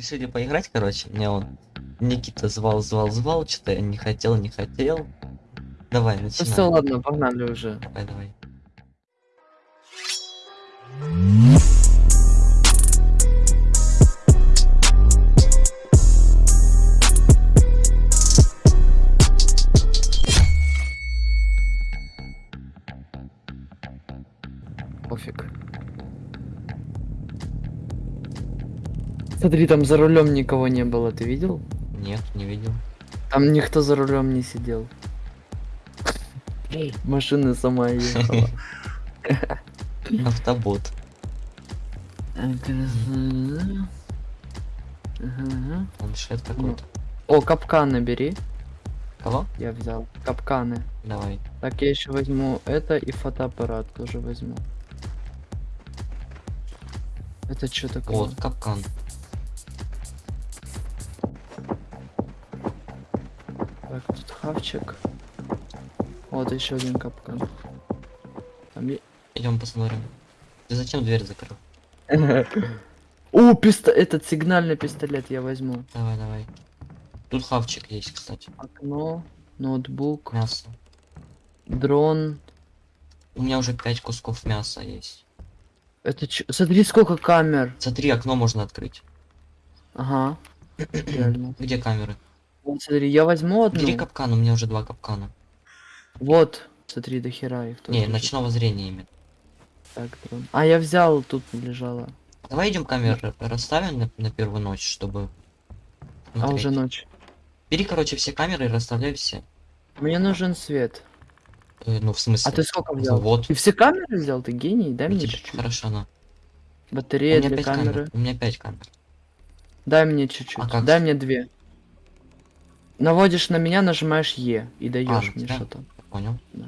Решили поиграть, короче. Мне он Никита звал, звал, звал, что-то я не хотел, не хотел. Давай, Ну начинай. все, ладно, погнали уже. Давай, давай. Пофиг. Смотри, там за рулем никого не было, ты видел? Нет, не видел. Там никто за рулем не сидел. Машина сама ехала. Автобот. Планшет какой-то. О, капканы бери. Кого? Я взял. Капканы. Давай. Так, я еще возьму это и фотоаппарат тоже возьму. Это что такое? Вот, капкан. Хавчик. Вот еще один капкан. Там е- Идем посмотрим. Ты зачем дверь закрыл? О, писто... этот сигнальный пистолет я возьму. Давай, давай. Тут хавчик есть, кстати. Окно, ноутбук, Мясо. дрон. У меня уже пять кусков мяса есть. Это чё? Смотри, сколько камер. Смотри, окно можно открыть. Ага. Где камеры? Вот, смотри, я возьму одну. Бери капкан, у меня уже два капкана. Вот. Смотри, до хера их Не, лежит. ночного зрения именно. Так, дрон. А, я взял, тут лежала. Давай идем камеры расставим на, на первую ночь, чтобы. А смотреть. уже ночь. Бери, короче, все камеры и расставляй все. Мне нужен свет. Э, ну, в смысле. А ты сколько взял? Вот. Ты все камеры взял? Ты гений? Дай Ну, мне тебе чуть-чуть. Хорошо, на. Батарея для камеры. камер. У меня пять камер. Дай мне чуть-чуть. А как? Дай мне две. Наводишь на меня, нажимаешь Е и даешь на мне что-то. Понял? Да.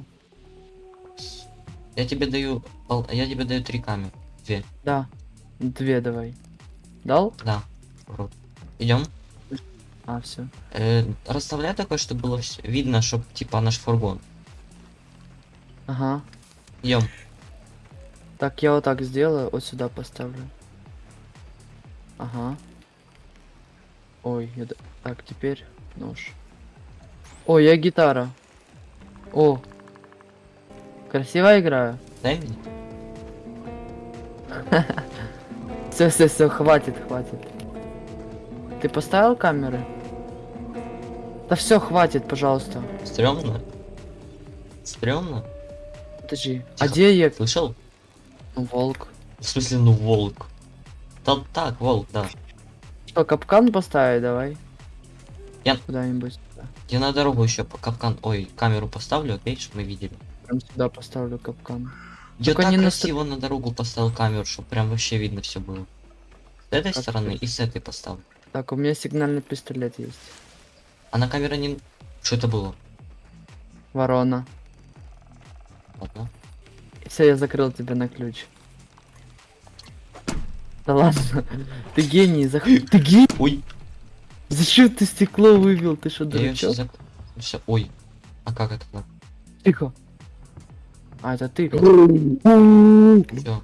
Я тебе даю. Я тебе даю три камеры. Две. Да. Две давай. Дал? Да. Идем. А, все. Э, расставляй такое, чтобы было видно, чтобы типа наш фургон. Ага. Идем. Так, я вот так сделаю, вот сюда поставлю. Ага. Ой, я... Так, теперь нож. Ой, я гитара. О. Красиво играю. Дай мне. Все, все, все, хватит, хватит. Ты поставил камеры? Да все, хватит, пожалуйста. Стремно. Стремно. Подожди. А Тихо. где я? Слышал? Ну, волк. В смысле, ну волк. Да так, волк, да. Что, капкан поставить давай? Я- Куда-нибудь. Я на дорогу еще по капкан. Ой, камеру поставлю, окей, чтобы мы видели. Прям сюда поставлю капкан. Я Только так не на красиво на дорогу поставил камеру, чтобы прям вообще видно все было. С этой Как стороны ты? и с этой поставлю. Так, у меня сигнальный пистолет есть. А на камере не... Что это было? Ворона. Ладно. Все, я закрыл тебя на ключ. Да ладно. Ты гений, зах... Ты гений? Ой, Зачем ты стекло вывел? Ты что, дурачок? зак... Все, ой. А как это так? Тихо. А, это ты. Все.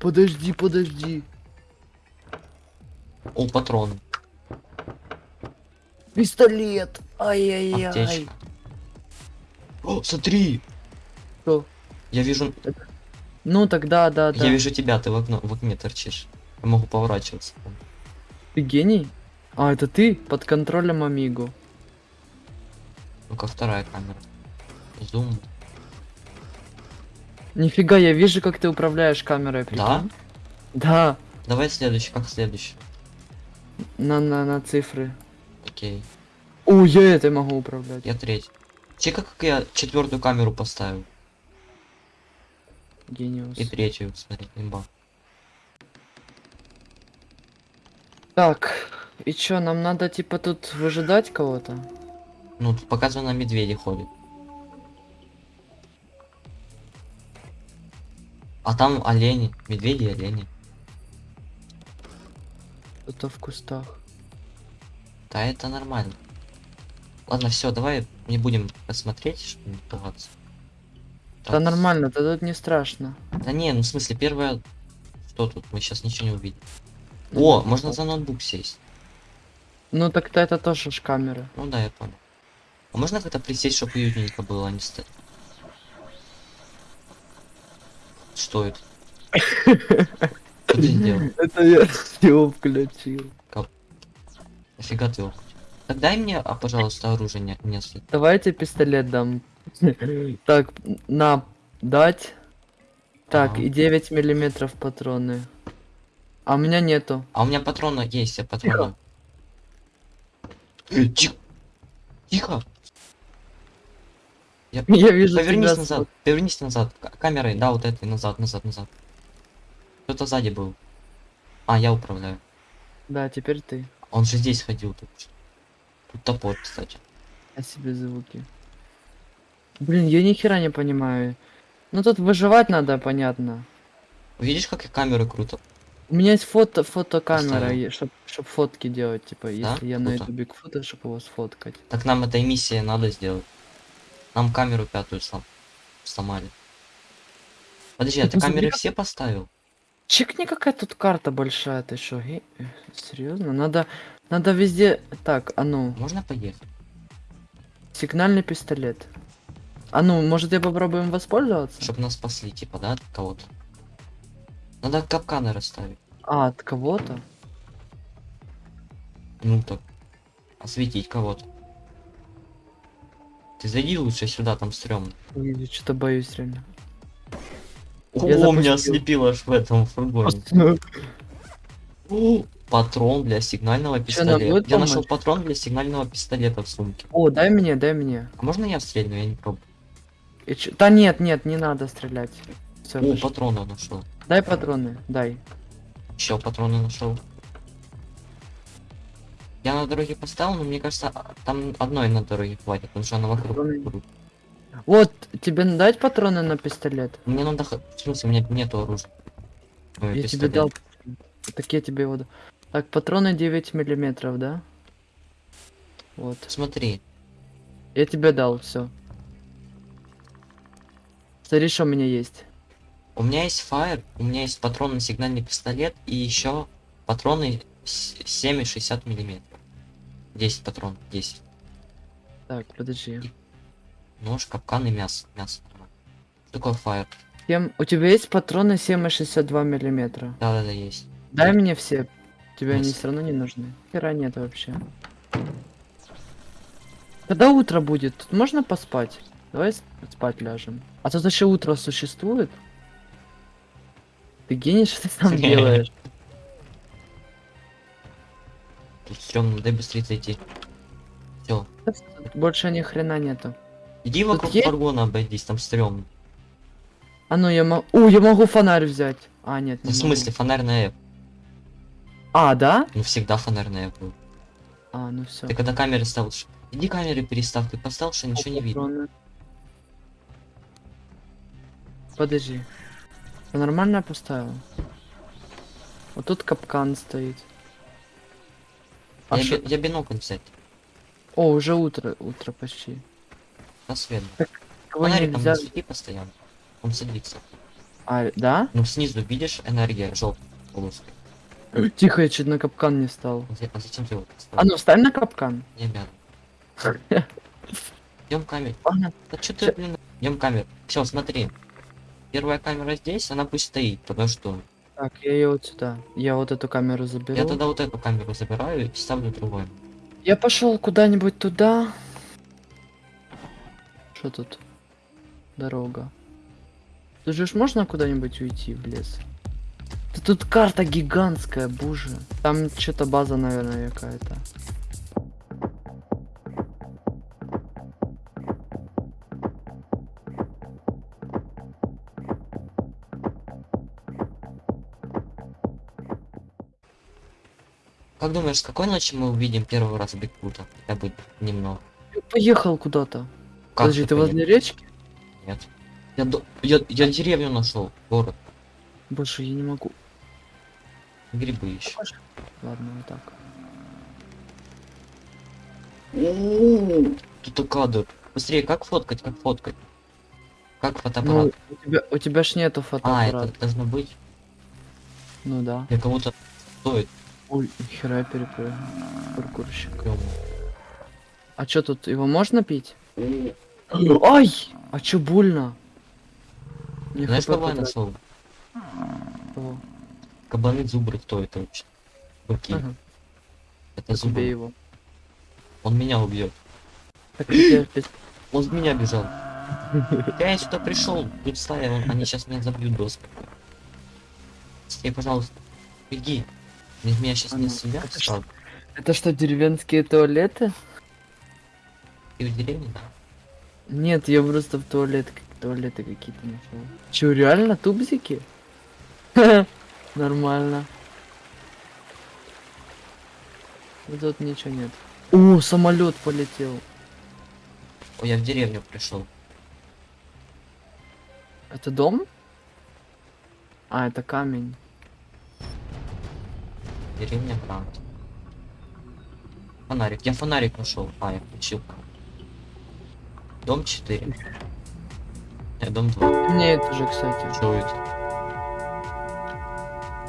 Подожди, подожди. О, патроны. Пистолет. Ай-яй-яй. О, смотри! Что? Я вижу... Ну тогда, да, да. Я вижу тебя, ты в, окно, в окне торчишь. Я могу поворачиваться. Ты гений? А, это ты? Под контролем Амигу. Ну-ка, вторая камера. Зум. Нифига, я вижу, как ты управляешь камерой, прикинь. Да? Давай следующий, как следующий. На, на, на цифры. Окей. О, я этой могу управлять. Я третий. Чека, как я четвертую камеру поставил. Гениус. И третью, смотри, имба. Так, и чё, нам надо типа тут выжидать кого-то? Ну, тут показано, медведи ходят. А там олени, медведи и олени. Кто-то в кустах. Да, это нормально. Ладно, все, давай не будем посмотреть, чтобы не пугаться. Да Так, нормально, да тут не страшно. Да не, ну в смысле, первая Что тут? Мы сейчас ничего не увидим. О, можно за ноутбук сесть. Ну так-то это тоже ж камера. Ну да, я понял. А можно как-то присесть, чтобы уютненько было, а не стать? Что это? Что ты сделал? Это я его включил. Нафига ты его? Так дай мне, а, пожалуйста, оружие не, несколько. Давайте пистолет дам. Так, на, дать. Так, и 9 миллиметров патроны. А у меня нету. А у меня патроны есть, я патроны. Э, Тихо. Тихо. Я... Я вижу Повернись тебя назад, повернись назад. К- камерой, да, вот этой, назад, назад, назад. Кто-то сзади был. А, я управляю. Да, теперь ты. Он же здесь ходил тут. Тут топор, кстати. Я себе звуки. Блин, я ни хера не понимаю. Ну тут выживать надо, понятно. Видишь, как я камеры круто? У меня есть фото, фотокамера, чтобы чтоб фотки делать, типа, Да? если я на Круто. ютубе фото, чтобы его сфоткать. Так нам этой миссии надо сделать. Нам камеру пятую слом... сломали. Подожди, а ты камеры все поставил? Чекни, какая тут карта большая, ты что, серьезно? Надо, надо везде, так, а ну, Можно поехать? сигнальный пистолет. А ну, может я попробуем воспользоваться? Чтобы нас спасли, типа, да, от кого-то? Надо капканы расставить. А, от кого-то? Ну так. Осветить кого-то. Ты зайди лучше сюда, там стрёмно. Я что-то боюсь реально. О, Я меня запустил. ослепило аж в этом фургоне. О, Патрон для сигнального пистолета. Я нашел патрон для сигнального пистолета в сумке. О, дай мне, дай мне. А можно я стрельну? Я не пробую. Да нет, нет, не надо стрелять. Все, О, патроны нашел. Дай патроны, дай. Еще патроны нашел. Я на дороге поставил, но мне кажется, там одной на дороге хватит, потому что она вокруг. Патроны. Вот, тебе дать патроны на пистолет? Мне надо... В смысле, у меня нету оружия. Ой, Я тебе пистолет. дал. Так я тебе его дал. Так, патроны 9 миллиметров, да? Вот. Смотри, Я тебе дал, все. Смотри, что у меня есть. У меня есть фаер, у меня есть патрон на сигнальный пистолет и еще патроны с- 7,60 миллиметров. 10 патрон, 10. Так, подожди. Нож, капкан и мясо. Мясо. Что такое фаер? У тебя есть патроны 7,62 миллиметра? Да-да-да, есть. Дай мне все. Тебе они Есть. все равно не нужны. Хера нет вообще. Когда утро будет, тут можно поспать? Давай спать ляжем. А тут еще утро существует? Ты гений, что ты сам делаешь? Тут стрёмно, дай быстрее зайти. Все. Больше ни хрена нету. Иди вокруг есть? фургона обойдись, там стрёмно. А ну я могу... У, я могу фонарь взять. А, нет, Ну, не в могу. смысле, фонарь на F. А, да? Ну всегда фонарь на F был. А, ну все. Ты когда камеры ставишь, иди камеры переставь, ты поставил, что ничего не видно. Подожди. Я нормально поставил? Вот тут капкан стоит. А я, би- я бинокль взять. О, уже утро, утро почти. На свет. Кого Фонариком нельзя... не свети постоянно. Он садится. А, да? Ну снизу видишь энергия желтой полоской. Тихо, я чуть на капкан не стал. А за- зачем ты его А ну, встань на капкан. Не обязан. Идем. Ладно. Да что ты, блин, идем камеру. Все, смотри. Первая камера здесь, она пусть стоит, потому что Так, я ее вот сюда. Я вот эту камеру заберу. я тогда вот эту камеру забираю и ставлю другую. Я пошел куда-нибудь туда. Что тут? Дорога. Тут же можно куда-нибудь уйти в лес? Да тут карта гигантская, боже. Там что-то база, наверное, какая-то. Как думаешь, с какой ночи мы увидим первый раз Бигфута? Хотя бы немного. Я поехал куда-то. Подожди, ты поедешь? возле речки? Нет. Я, до- я, я деревню нашел, город. Больше я не могу. Грибы еще. Ладно, вот так. Тут кадр. Быстрее, как фоткать, как фоткать? Как Ну, фотоаппарат? у тебя, у тебя ж нету а, фотоаппарата. это должно быть. Ну да. Для кого-то стоит Ой, хера я перепрыгнул. Паркурщик. А чё тут, его можно пить? Ай! А чё больно? Мне Знаешь, кого я нашел? Кого? Кабаны зубры, кто это вообще? Быки. Ага, Это убей зубры. его. Он меня убьет. Так Он в меня бежал. Я сюда пришел, он- они сейчас меня забьют доску. Стей, пожалуйста, беги. Меня сейчас не себя Это стал. Это что, деревенские туалеты? Ты в деревне, да? Нет, я просто в туалет, туалеты какие-то нашел. Чё, реально тубзики? Нормально. Вот Тут ничего нет. О, самолет полетел. Ой, я в деревню пришел. Это дом? А, это камень. Деревня Грант. Фонарик. Я фонарик нашел. А, я включил. Дом 4. Э, дом 2. Мне это же, кстати. Что это?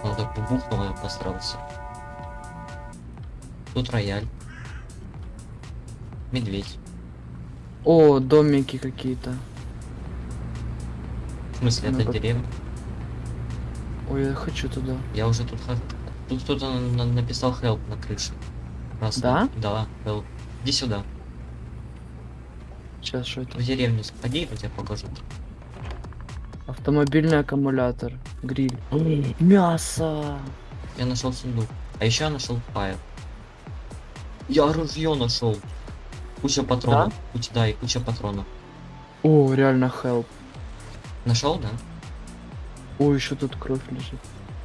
Он так бухнул, я посрался. Тут рояль. Медведь. О, домики какие-то. В смысле, Ну, это как- деревня? Ой, я хочу туда. Я уже тут хожу. Тут кто-то на- на- написал help на крыше. Красный. Да? Да, help. Иди сюда. Сейчас что это? В деревню сходи, я тебе покажу. Автомобильный аккумулятор. Гриль. Мясо. Я нашел сундук. А еще я нашел фаер. Я ружье нашел. Куча патронов. Куча, да, и куча патронов. О, реально help. Нашел, да? О, еще тут кровь лежит.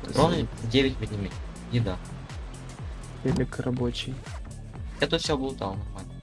Патроны 9 миллиметров. Еда. Велик рабочий. Я тут все облутал нормально.